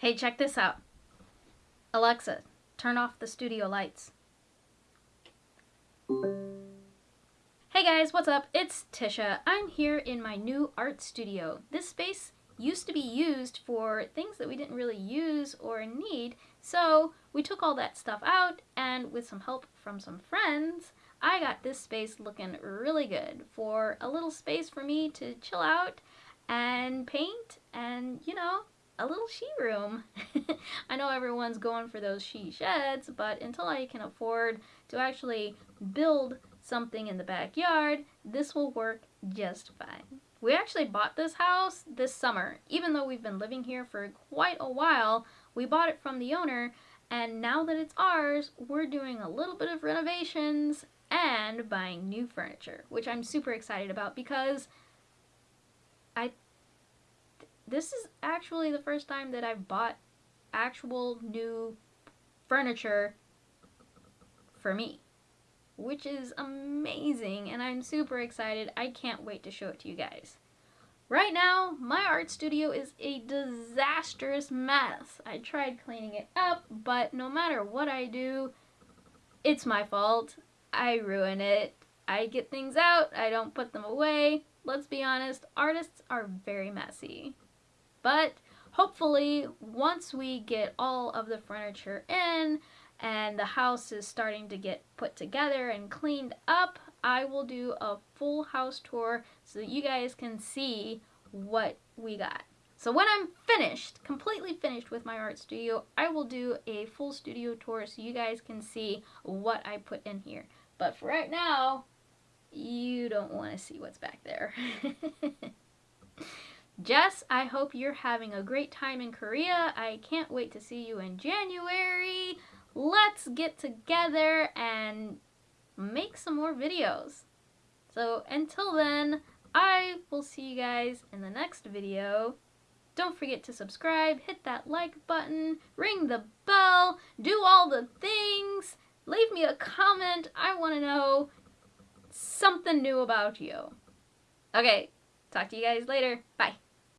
Hey, check this out. Alexa, turn off the studio lights. Hey guys, what's up? It's Tisha. I'm here in my new art studio. This space used to be used for things that we didn't really use or need, so we took all that stuff out and with some help from some friends, I got this space looking really good for a little space for me to chill out and paint and, you know, a little she room. I know everyone's going for those she sheds, but until I can afford to actually build something in the backyard, this will work just fine. We actually bought this house this summer. Even though we've been living here for quite a while, we bought it from the owner, and now that it's ours, we're doing a little bit of renovations and buying new furniture, which I'm super excited about because I this is actually the first time that I've bought actual new furniture for me, which is amazing and I'm super excited. I can't wait to show it to you guys. Right now, my art studio is a disastrous mess. I tried cleaning it up, but no matter what I do, it's my fault. I ruin it. I get things out, I don't put them away. Let's be honest, artists are very messy. But hopefully, once we get all of the furniture in and the house is starting to get put together and cleaned up, I will do a full house tour so that you guys can see what we got. So when I'm finished, completely finished with my art studio, I will do a full studio tour so you guys can see what I put in here. But for right now, you don't want to see what's back there. Jess, I hope you're having a great time in Korea. I can't wait to see you in January. Let's get together and make some more videos. So until then, I will see you guys in the next video. Don't forget to subscribe, hit that like button, ring the bell, do all the things, leave me a comment. I want to know something new about you. Okay, talk to you guys later. Bye.